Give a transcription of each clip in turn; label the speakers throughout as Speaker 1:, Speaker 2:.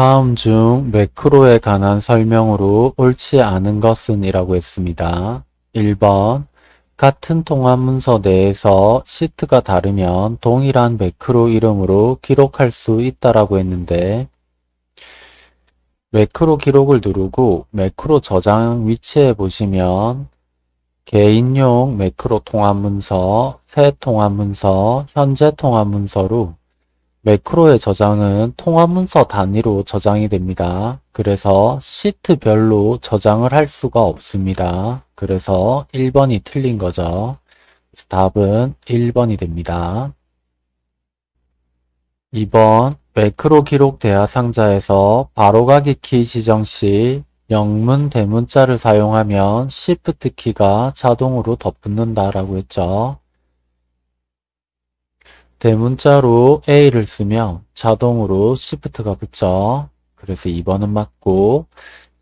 Speaker 1: 다음 중 매크로에 관한 설명으로 옳지 않은 것은 이라고 했습니다. 1번 같은 통합 문서 내에서 시트가 다르면 동일한 매크로 이름으로 기록할 수 있다라고 했는데 매크로 기록을 누르고 매크로 저장 위치에 보시면 개인용 매크로 통합 문서, 새 통합 문서, 현재 통합 문서로 매크로의 저장은 통화 문서 단위로 저장이 됩니다. 그래서 시트별로 저장을 할 수가 없습니다. 그래서 1번이 틀린 거죠. 답은 1번이 됩니다. 2번 매크로 기록 대화 상자에서 바로가기 키 지정 시 영문 대문자를 사용하면 Shift 키가 자동으로 덧붙는다라고 했죠. 대문자로 네, A를 쓰면 자동으로 Shift가 붙죠. 그래서 2번은 맞고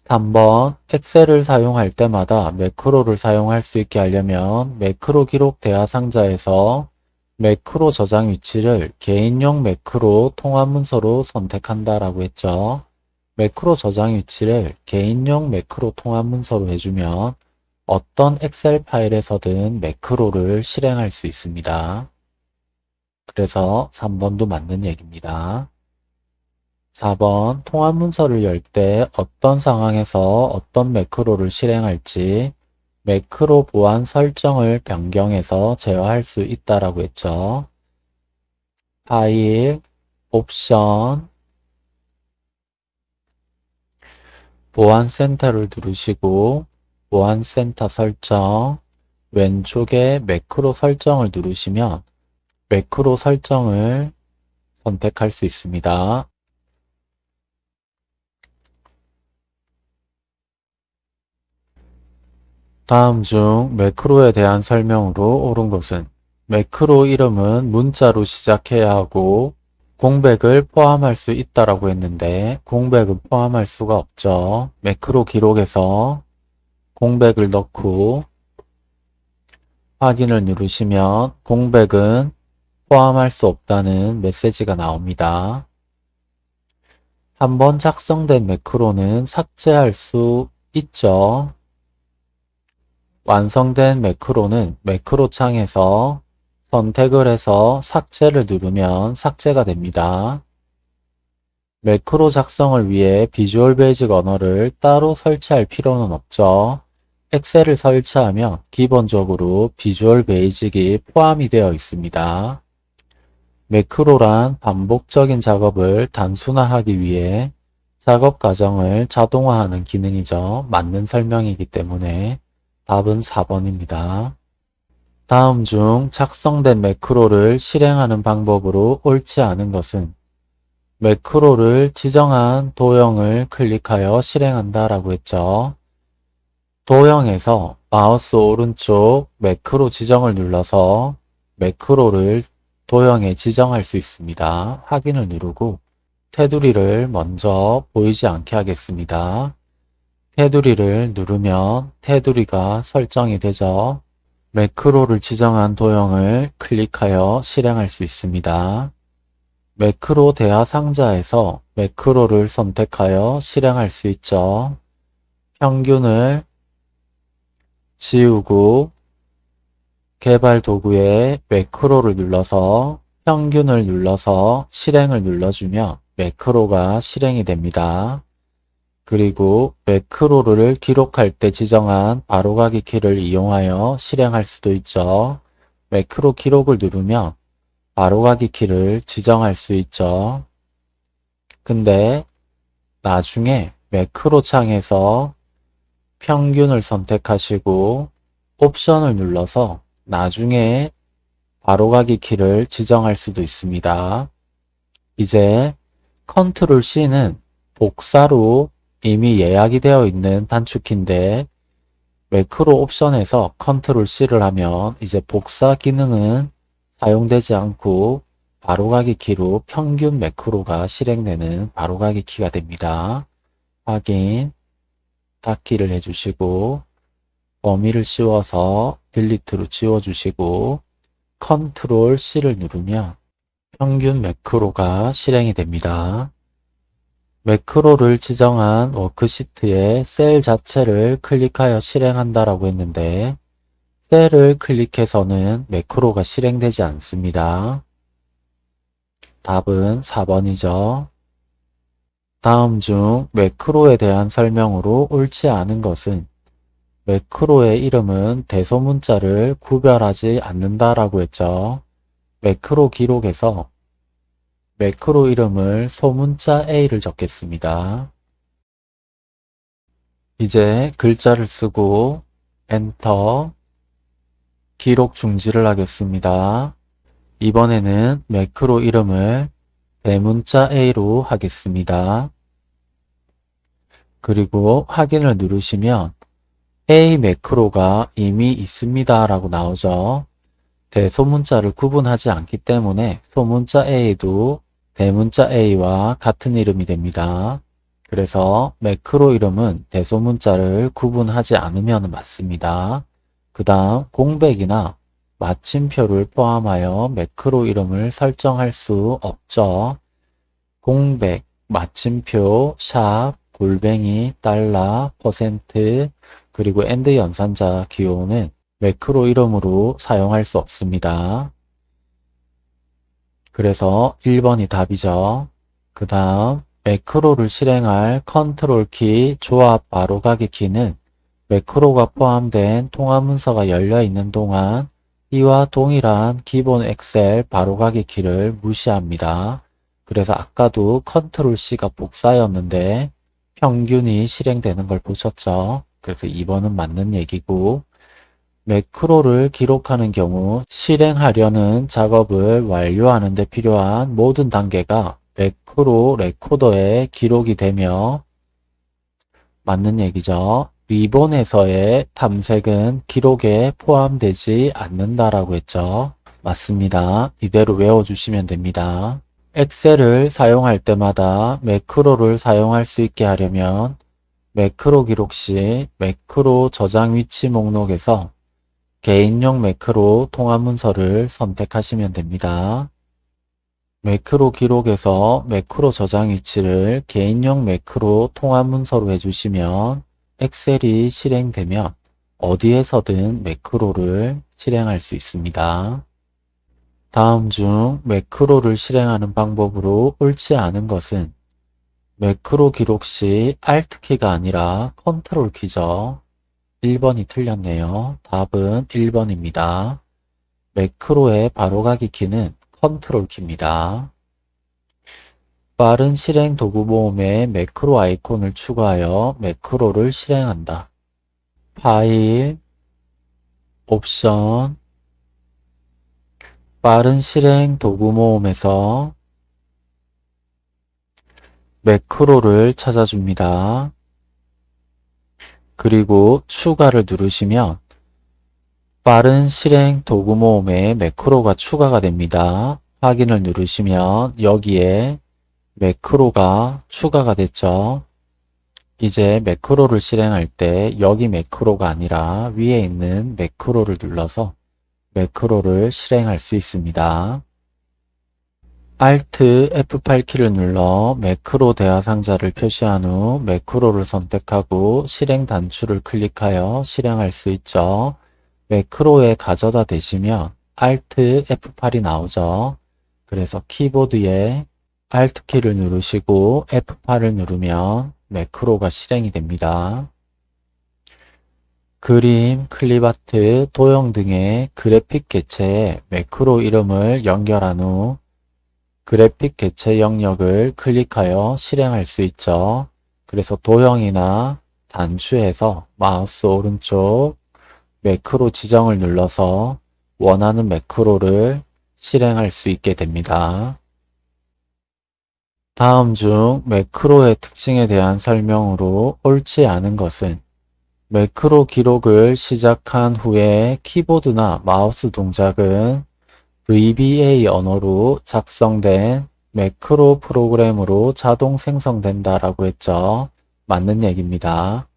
Speaker 1: 3번 엑셀을 사용할 때마다 매크로를 사용할 수 있게 하려면 매크로 기록 대화 상자에서 매크로 저장 위치를 개인용 매크로 통합 문서로 선택한다라고 했죠. 매크로 저장 위치를 개인용 매크로 통합 문서로 해주면 어떤 엑셀 파일에서든 매크로를 실행할 수 있습니다. 그래서 3번도 맞는 얘기입니다. 4번 통합 문서를 열 때 어떤 상황에서 어떤 매크로를 실행할지 매크로 보안 설정을 변경해서 제어할 수 있다라고 했죠. 파일, 옵션, 보안센터를 누르시고 보안센터 설정, 왼쪽에 매크로 설정을 누르시면 매크로 설정을 선택할 수 있습니다. 다음 중 매크로에 대한 설명으로 옳은 것은 매크로 이름은 문자로 시작해야 하고 공백을 포함할 수 있다라고 했는데 공백은 포함할 수가 없죠. 매크로 기록에서 공백을 넣고 확인을 누르시면 공백은 포함할 수 없다는 메시지가 나옵니다. 한번 작성된 매크로는 삭제할 수 있죠. 완성된 매크로는 매크로 창에서 선택을 해서 삭제를 누르면 삭제가 됩니다. 매크로 작성을 위해 비주얼 베이직 언어를 따로 설치할 필요는 없죠. 엑셀을 설치하면 기본적으로 비주얼 베이직이 포함이 되어 있습니다. 매크로란 반복적인 작업을 단순화하기 위해 작업 과정을 자동화하는 기능이죠. 맞는 설명이기 때문에 답은 4번입니다. 다음 중 작성된 매크로를 실행하는 방법으로 옳지 않은 것은 매크로를 지정한 도형을 클릭하여 실행한다 라고 했죠. 도형에서 마우스 오른쪽 매크로 지정을 눌러서 매크로를 도형에 지정할 수 있습니다. 확인을 누르고 테두리를 먼저 보이지 않게 하겠습니다. 테두리를 누르면 테두리가 설정이 되죠. 매크로를 지정한 도형을 클릭하여 실행할 수 있습니다. 매크로 대화 상자에서 매크로를 선택하여 실행할 수 있죠. 평균을 지우고 개발 도구에 매크로를 눌러서 평균을 눌러서 실행을 눌러주면 매크로가 실행이 됩니다. 그리고 매크로를 기록할 때 지정한 바로가기 키를 이용하여 실행할 수도 있죠. 매크로 기록을 누르면 바로가기 키를 지정할 수 있죠. 근데 나중에 매크로 창에서 평균을 선택하시고 옵션을 눌러서 나중에 바로가기 키를 지정할 수도 있습니다. 이제 컨트롤 C는 복사로 이미 예약이 되어 있는 단축키인데 매크로 옵션에서 컨트롤 C를 하면 이제 복사 기능은 사용되지 않고 바로가기 키로 평균 매크로가 실행되는 바로가기 키가 됩니다. 확인, 닫기를 해주시고 범위를 씌워서 딜리트로 지워주시고 컨트롤 C를 누르면 평균 매크로가 실행이 됩니다. 매크로를 지정한 워크시트에셀 자체를 클릭하여 실행한다라고 했는데 셀을 클릭해서는 매크로가 실행되지 않습니다. 답은 4번이죠. 다음 중 매크로에 대한 설명으로 옳지 않은 것은 매크로의 이름은 대소문자를 구별하지 않는다라고 했죠. 매크로 기록에서 매크로 이름을 소문자 A를 적겠습니다. 이제 글자를 쓰고 엔터 기록 중지를 하겠습니다. 이번에는 매크로 이름을 대문자 A로 하겠습니다. 그리고 확인을 누르시면 A 매크로가 이미 있습니다 라고 나오죠. 대소문자를 구분하지 않기 때문에 소문자 A도 대문자 A와 같은 이름이 됩니다. 그래서 매크로 이름은 대소문자를 구분하지 않으면 맞습니다. 그 다음 공백이나 마침표를 포함하여 매크로 이름을 설정할 수 없죠. 공백, 마침표, 샵, 골뱅이, 달러, 퍼센트, 그리고 AND 연산자 기호는 매크로 이름으로 사용할 수 없습니다. 그래서 1번이 답이죠. 그 다음 매크로를 실행할 컨트롤 키 조합 바로가기 키는 매크로가 포함된 통합 문서가 열려 있는 동안 이와 동일한 기본 엑셀 바로가기 키를 무시합니다. 그래서 아까도 컨트롤 C가 복사였는데 평균이 실행되는 걸 보셨죠? 그래서 2번은 맞는 얘기고 매크로를 기록하는 경우 실행하려는 작업을 완료하는 데 필요한 모든 단계가 매크로 레코더에 기록이 되며 맞는 얘기죠. 리본에서의 탐색은 기록에 포함되지 않는다라고 했죠. 맞습니다. 이대로 외워주시면 됩니다. 엑셀을 사용할 때마다 매크로를 사용할 수 있게 하려면 매크로 기록 시 매크로 저장 위치 목록에서 개인용 매크로 통합 문서를 선택하시면 됩니다. 매크로 기록에서 매크로 저장 위치를 개인용 매크로 통합 문서로 해주시면 엑셀이 실행되면 어디에서든 매크로를 실행할 수 있습니다. 다음 중 매크로를 실행하는 방법으로 옳지 않은 것은 매크로 기록 시 Alt 키가 아니라 c t r l 키죠. 1번이 틀렸네요. 답은 1번입니다. 매크로의 바로가기 키는 c t r l 키입니다. 빠른 실행 도구 모음에 매크로 아이콘을 추가하여 매크로를 실행한다. 파일, 옵션, 빠른 실행 도구 모음에서 매크로를 찾아줍니다. 그리고 추가를 누르시면 빠른 실행 도구 모음에 매크로가 추가가 됩니다. 확인을 누르시면 여기에 매크로가 추가가 됐죠. 이제 매크로를 실행할 때 여기 매크로가 아니라 위에 있는 매크로를 눌러서 매크로를 실행할 수 있습니다. Alt F8 키를 눌러 매크로 대화 상자를 표시한 후 매크로를 선택하고 실행 단추를 클릭하여 실행할 수 있죠. 매크로에 가져다 대시면 Alt F8이 나오죠. 그래서 키보드에 Alt 키를 누르시고 F8을 누르면 매크로가 실행이 됩니다. 그림, 클립아트, 도형 등의 그래픽 개체에 매크로 이름을 연결한 후 그래픽 개체 영역을 클릭하여 실행할 수 있죠. 그래서 도형이나 단추에서 마우스 오른쪽 매크로 지정을 눌러서 원하는 매크로를 실행할 수 있게 됩니다. 다음 중 매크로의 특징에 대한 설명으로 옳지 않은 것은 매크로 기록을 시작한 후에 키보드나 마우스 동작은 VBA 언어로 작성된 매크로 프로그램으로 자동 생성된다라고 했죠. 맞는 얘기입니다.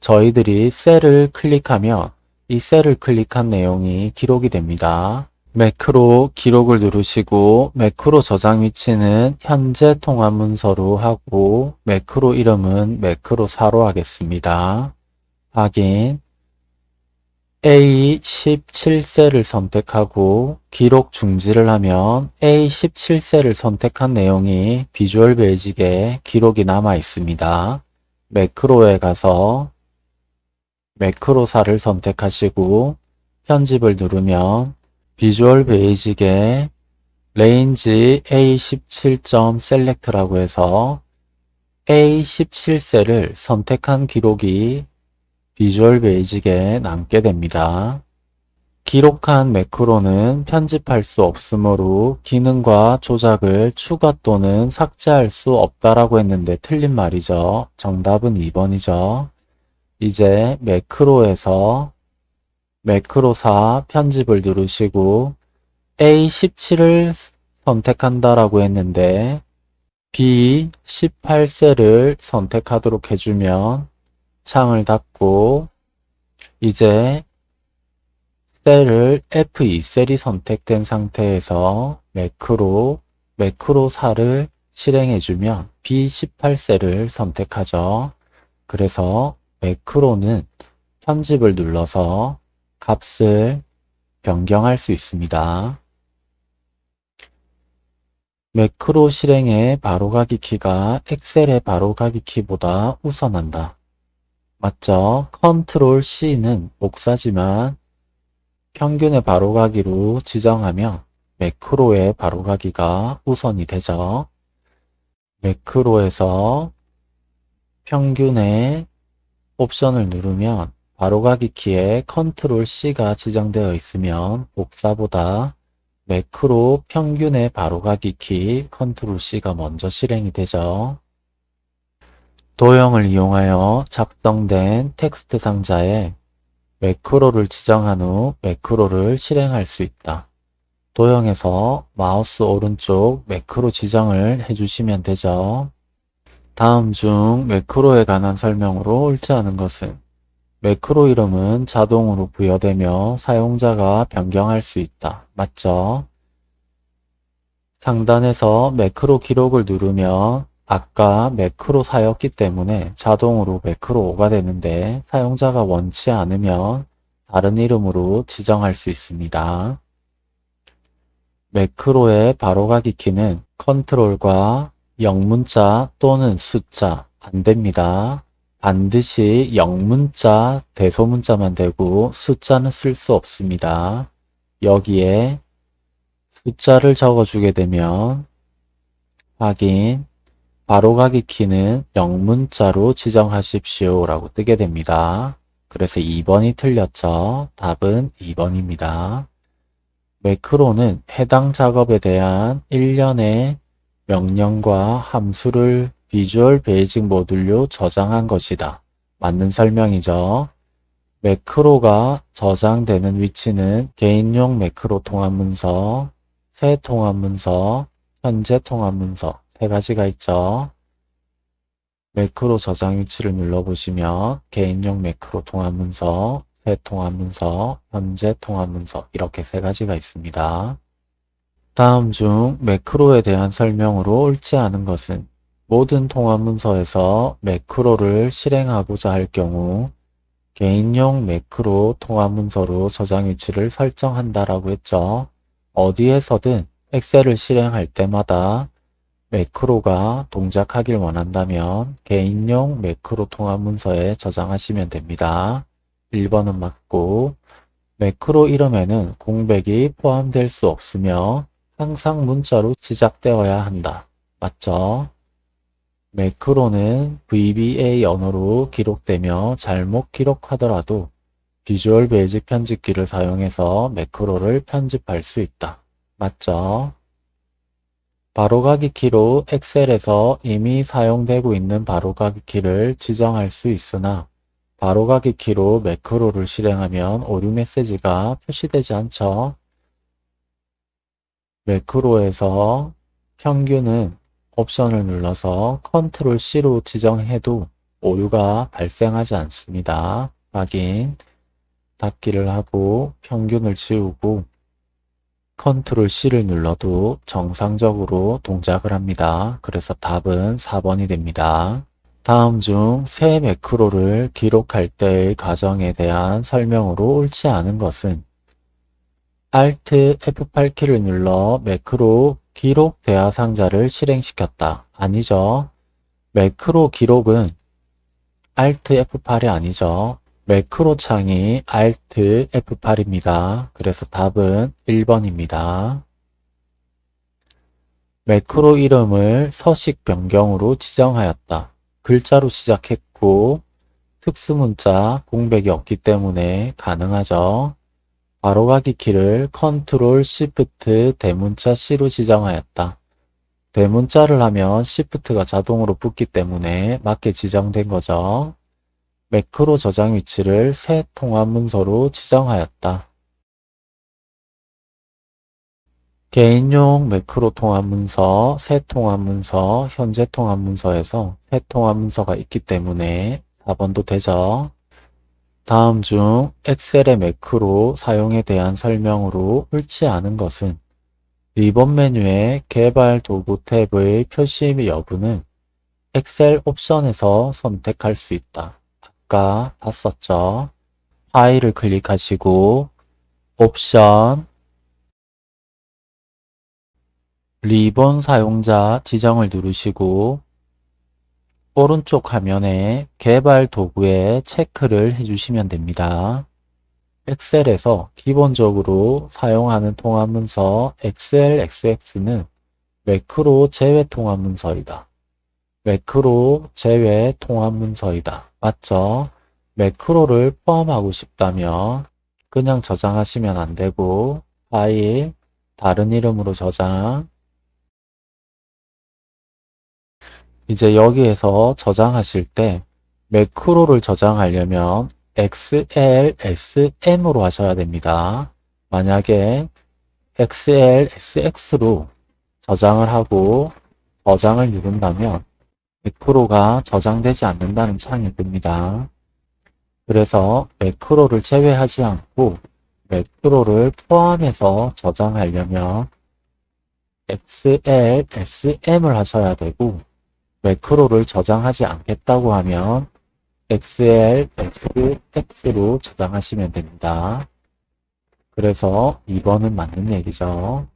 Speaker 1: 저희들이 셀을 클릭하면 이 셀을 클릭한 내용이 기록이 됩니다. 매크로 기록을 누르시고 매크로 저장 위치는 현재 통합 문서로 하고 매크로 이름은 매크로 4로 하겠습니다. 확인 a 1 7세를 선택하고 기록 중지를 하면 a 1 7세를 선택한 내용이 비주얼 베이직에 기록이 남아 있습니다. 매크로에 가서 매크로사를 선택하시고 편집을 누르면 비주얼 베이직에 레인지 A17. 셀렉트라고 해서 A17셀을 선택한 기록이 비주얼 베이직에 남게 됩니다. 기록한 매크로는 편집할 수 없으므로 기능과 조작을 추가 또는 삭제할 수 없다라고 했는데 틀린 말이죠. 정답은 2번이죠. 이제 매크로에서 매크로사 편집을 누르시고 A17을 선택한다라고 했는데 B18셀을 선택하도록 해주면 창을 닫고 이제 셀을 F2셀이 선택된 상태에서 매크로 매크로 4를 실행해주면 B18셀을 선택하죠. 그래서 매크로는 편집을 눌러서 값을 변경할 수 있습니다. 매크로 실행의 바로가기 키가 엑셀의 바로가기 키보다 우선한다. 맞죠? 컨트롤 C는 복사지만 평균의 바로가기로 지정하면 매크로의 바로가기가 우선이 되죠. 매크로에서 평균의 옵션을 누르면 바로가기 키에 컨트롤 C가 지정되어 있으면 복사보다 매크로 평균의 바로가기 키 컨트롤 C가 먼저 실행이 되죠. 도형을 이용하여 작성된 텍스트 상자에 매크로를 지정한 후 매크로를 실행할 수 있다. 도형에서 마우스 오른쪽 매크로 지정을 해주시면 되죠. 다음 중 매크로에 관한 설명으로 옳지 않은 것은 매크로 이름은 자동으로 부여되며 사용자가 변경할 수 있다. 맞죠? 상단에서 매크로 기록을 누르면 아까 매크로 사였기 때문에 자동으로 매크로5가 되는데 사용자가 원치 않으면 다른 이름으로 지정할 수 있습니다. 매크로의 바로가기 키는 컨트롤과 영문자 또는 숫자 안됩니다. 반드시 영문자, 대소문자만 되고 숫자는 쓸 수 없습니다. 여기에 숫자를 적어주게 되면 확인, 바로가기 키는 영문자로 지정하십시오 라고 뜨게 됩니다. 그래서 2번이 틀렸죠. 답은 2번입니다. 매크로는 해당 작업에 대한 1년의 명령과 함수를 비주얼 베이직 모듈로 저장한 것이다. 맞는 설명이죠. 매크로가 저장되는 위치는 개인용 매크로 통합문서, 새 통합문서, 현재 통합문서, 세 가지가 있죠. 매크로 저장 위치를 눌러보시면 개인용 매크로 통합문서, 새 통합문서, 현재 통합문서 이렇게 세 가지가 있습니다. 다음 중 매크로에 대한 설명으로 옳지 않은 것은 모든 통합문서에서 매크로를 실행하고자 할 경우 개인용 매크로 통합문서로 저장 위치를 설정한다라고 했죠. 어디에서든 엑셀을 실행할 때마다 매크로가 동작하길 원한다면 개인용 매크로 통합 문서에 저장하시면 됩니다. 1번은 맞고 매크로 이름에는 공백이 포함될 수 없으며 항상 문자로 시작되어야 한다. 맞죠? 매크로는 VBA 언어로 기록되며 잘못 기록하더라도 비주얼 베이직 편집기를 사용해서 매크로를 편집할 수 있다. 맞죠? 바로가기 키로 엑셀에서 이미 사용되고 있는 바로가기 키를 지정할 수 있으나 바로가기 키로 매크로를 실행하면 오류 메시지가 표시되지 않죠. 매크로에서 평균은 옵션을 눌러서 컨트롤 C로 지정해도 오류가 발생하지 않습니다. 확인, 닫기를 하고 평균을 지우고 컨트롤 C를 눌러도 정상적으로 동작을 합니다. 그래서 답은 4번이 됩니다. 다음 중 새 매크로를 기록할 때의 과정에 대한 설명으로 옳지 않은 것은 Alt F8키를 눌러 매크로 기록 대화 상자를 실행시켰다. 아니죠. 매크로 기록은 Alt F8이 아니죠. 매크로 창이 Alt F8입니다. 그래서 답은 1번입니다. 매크로 이름을 서식 변경으로 지정하였다. 글자로 시작했고 특수문자 공백이 없기 때문에 가능하죠. 바로가기 키를 Ctrl Shift 대문자 C로 지정하였다. 대문자를 하면 Shift가 자동으로 붙기 때문에 맞게 지정된 거죠. 매크로 저장 위치를 새 통합 문서로 지정하였다. 개인용 매크로 통합 문서, 새 통합 문서, 현재 통합 문서에서 새 통합 문서가 있기 때문에 4번도 되죠. 다음 중 엑셀의 매크로 사용에 대한 설명으로 옳지 않은 것은 리본 메뉴의 개발 도구 탭의 표시 여부는 엑셀 옵션에서 선택할 수 있다. 아까 봤었죠. 파일을 클릭하시고 옵션 리본 사용자 지정을 누르시고 오른쪽 화면에 개발 도구에 체크를 해주시면 됩니다. 엑셀에서 기본적으로 사용하는 통합문서 XLXX는 매크로 제외 통합문서이다. 매크로 제외 통합 문서이다. 맞죠? 매크로를 포함하고 싶다면 그냥 저장하시면 안 되고 파일, 다른 이름으로 저장 이제 여기에서 저장하실 때 매크로를 저장하려면 xlsm으로 하셔야 됩니다. 만약에 xlsx로 저장을 하고 저장을 누른다면 100%가 저장되지 않는다는 창이 뜹니다. 그래서 매크로를 제외하지 않고 매크로를 포함해서 저장하려면 XL, SM을 하셔야 되고 매크로를 저장하지 않겠다고 하면 XL, SX로 저장하시면 됩니다. 그래서 2번은 맞는 얘기죠.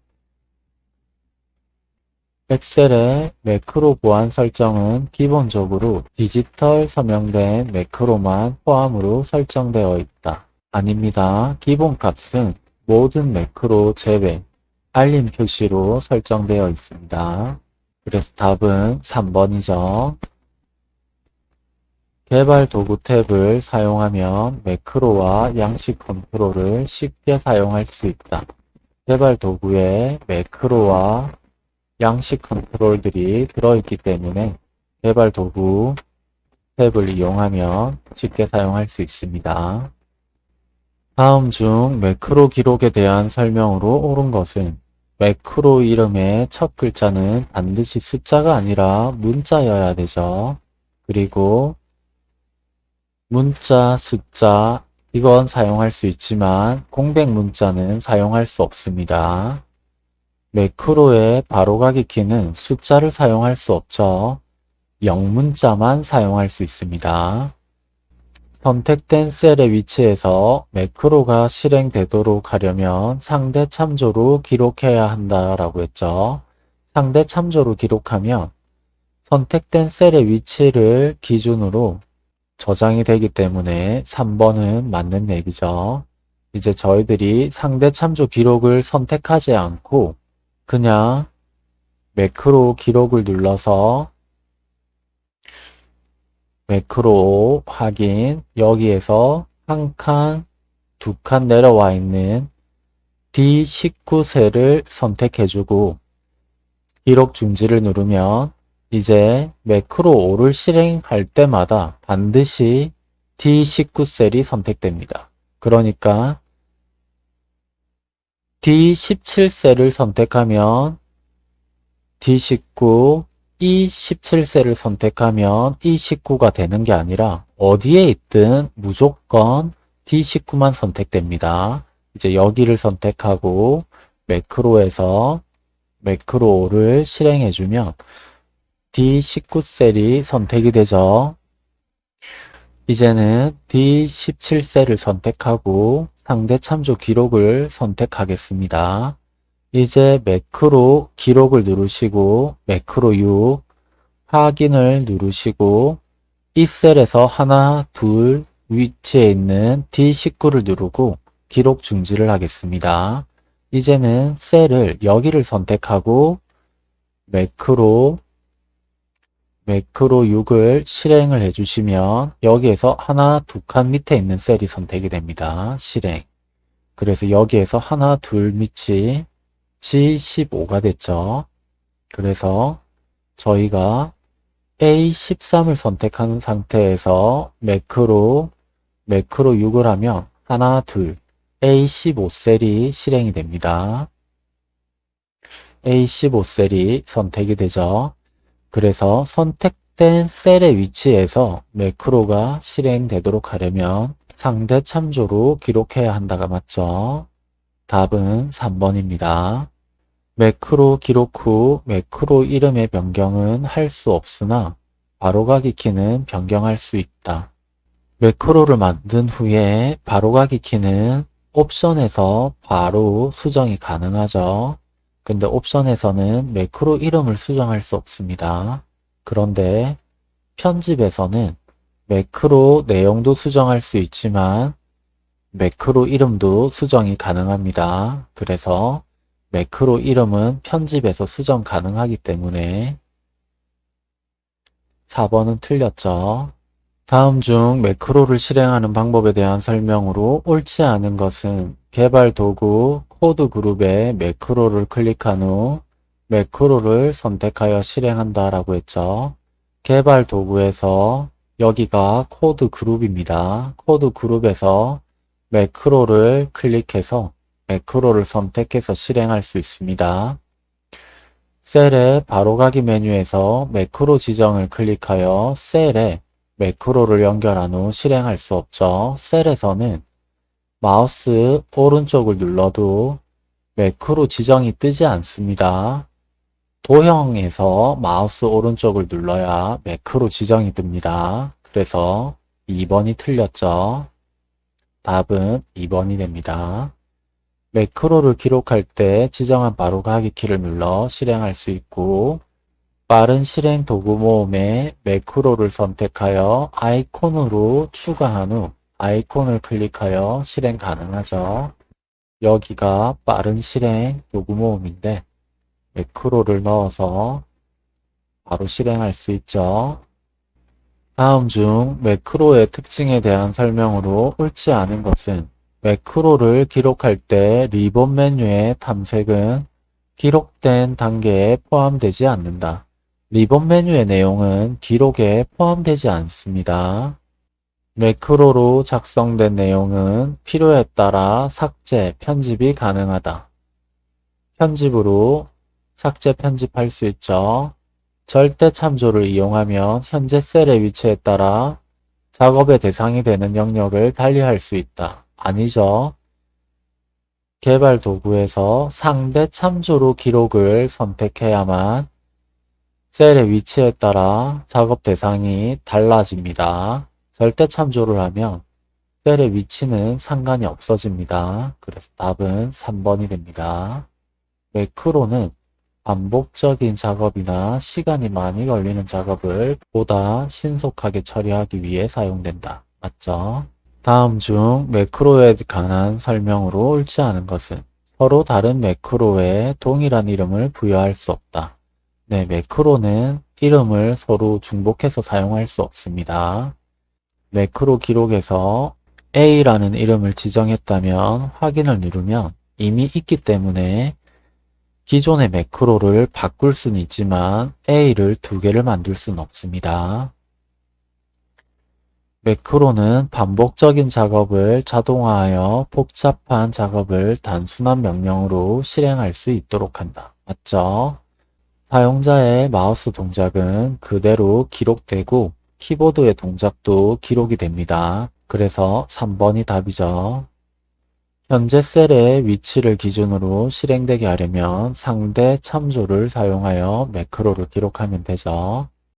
Speaker 1: 엑셀의 매크로 보안 설정은 기본적으로 디지털 서명된 매크로만 포함으로 설정되어 있다. 아닙니다. 기본값은 모든 매크로 제외 알림 표시로 설정되어 있습니다. 그래서 답은 3번이죠. 개발 도구 탭을 사용하면 매크로와 양식 컨트롤을 쉽게 사용할 수 있다. 개발 도구에 매크로와 양식 컨트롤들이 들어있기 때문에 개발 도구 탭을 이용하면 쉽게 사용할 수 있습니다. 다음 중 매크로 기록에 대한 설명으로 옳은 것은 매크로 이름의 첫 글자는 반드시 숫자가 아니라 문자여야 되죠. 그리고 문자, 숫자 이건 사용할 수 있지만 공백 문자는 사용할 수 없습니다. 매크로의 바로가기 키는 숫자를 사용할 수 없죠. 영문자만 사용할 수 있습니다. 선택된 셀의 위치에서 매크로가 실행되도록 하려면 상대 참조로 기록해야 한다라고 했죠. 상대 참조로 기록하면 선택된 셀의 위치를 기준으로 저장이 되기 때문에 3번은 맞는 얘기죠. 이제 저희들이 상대 참조 기록을 선택하지 않고 그냥 매크로 기록을 눌러서 매크로 확인 여기에서 한 칸, 두 칸 내려와 있는 d 1 9셀을 선택해주고 기록 중지를 누르면 이제 매크로 5를 실행할 때마다 반드시 D19셀이 선택됩니다. 그러니까 D17셀을 선택하면 D19, E17셀을 선택하면 E19가 되는 게 아니라 어디에 있든 무조건 D19만 선택됩니다. 이제 여기를 선택하고 매크로에서 매크로를 실행해주면 D19셀이 선택이 되죠. 이제는 D17셀을 선택하고 상대 참조 기록을 선택하겠습니다. 이제 매크로 기록을 누르시고 매크로 U 확인을 누르시고 이 셀에서 하나, 둘 위치에 있는 D19를 누르고 기록 중지를 하겠습니다. 이제는 셀을 여기를 선택하고 매크로 매크로 6을 실행을 해주시면 여기에서 하나, 두 칸 밑에 있는 셀이 선택이 됩니다. 실행. 그래서 여기에서 하나, 둘 밑이 G15가 됐죠. 그래서 저희가 A13을 선택한 상태에서 매크로, 매크로 6을 하면 하나, 둘, A15셀이 실행이 됩니다. A15셀이 선택이 되죠. 그래서 선택된 셀의 위치에서 매크로가 실행되도록 하려면 상대 참조로 기록해야 한다가 맞죠? 답은 3번입니다. 매크로 기록 후 매크로 이름의 변경은 할 수 없으나 바로가기 키는 변경할 수 있다. 매크로를 만든 후에 바로가기 키는 옵션에서 바로 수정이 가능하죠. 근데 옵션에서는 매크로 이름을 수정할 수 없습니다. 그런데 편집에서는 매크로 내용도 수정할 수 있지만 매크로 이름도 수정이 가능합니다. 그래서 매크로 이름은 편집에서 수정 가능하기 때문에 4번은 틀렸죠. 다음 중 매크로를 실행하는 방법에 대한 설명으로 옳지 않은 것은 개발 도구, 코드 그룹의 매크로를 클릭한 후 매크로를 선택하여 실행한다 라고 했죠. 개발 도구에서 여기가 코드 그룹입니다. 코드 그룹에서 매크로를 클릭해서 매크로를 선택해서 실행할 수 있습니다. 셀의 바로가기 메뉴에서 매크로 지정을 클릭하여 셀에 매크로를 연결한 후 실행할 수 없죠. 셀에서는 마우스 오른쪽을 눌러도 매크로 지정이 뜨지 않습니다. 도형에서 마우스 오른쪽을 눌러야 매크로 지정이 뜹니다. 그래서 2번이 틀렸죠. 답은 2번이 됩니다. 매크로를 기록할 때 지정한 바로가기 키를 눌러 실행할 수 있고 빠른 실행 도구 모음에 매크로를 선택하여 아이콘으로 추가한 후 아이콘을 클릭하여 실행 가능하죠. 여기가 빠른 실행 요구 모음인데 매크로를 넣어서 바로 실행할 수 있죠. 다음 중 매크로의 특징에 대한 설명으로 옳지 않은 것은 매크로를 기록할 때 리본 메뉴의 탐색은 기록된 단계에 포함되지 않는다. 리본 메뉴의 내용은 기록에 포함되지 않습니다. 매크로로 작성된 내용은 필요에 따라 삭제, 편집이 가능하다. 편집으로 삭제, 편집할 수 있죠. 절대 참조를 이용하면 현재 셀의 위치에 따라 작업의 대상이 되는 영역을 달리할 수 있다. 아니죠. 개발 도구에서 상대 참조로 기록을 선택해야만 셀의 위치에 따라 작업 대상이 달라집니다. 절대 참조를 하면 셀의 위치는 상관이 없어집니다. 그래서 답은 3번이 됩니다. 매크로는 반복적인 작업이나 시간이 많이 걸리는 작업을 보다 신속하게 처리하기 위해 사용된다. 맞죠? 다음 중 매크로에 관한 설명으로 옳지 않은 것은 서로 다른 매크로에 동일한 이름을 부여할 수 없다. 네, 매크로는 이름을 서로 중복해서 사용할 수 없습니다. 매크로 기록에서 A라는 이름을 지정했다면 확인을 누르면 이미 있기 때문에 기존의 매크로를 바꿀 수는 있지만 A를 두 개를 만들 수는 없습니다. 매크로는 반복적인 작업을 자동화하여 복잡한 작업을 단순한 명령으로 실행할 수 있도록 한다. 맞죠? 사용자의 마우스 동작은 그대로 기록되고 키보드의 동작도 기록이 됩니다. 그래서 3번이 답이죠. 현재 셀의 위치를 기준으로 실행되게 하려면 상대 참조를 사용하여 매크로를 기록하면 되죠.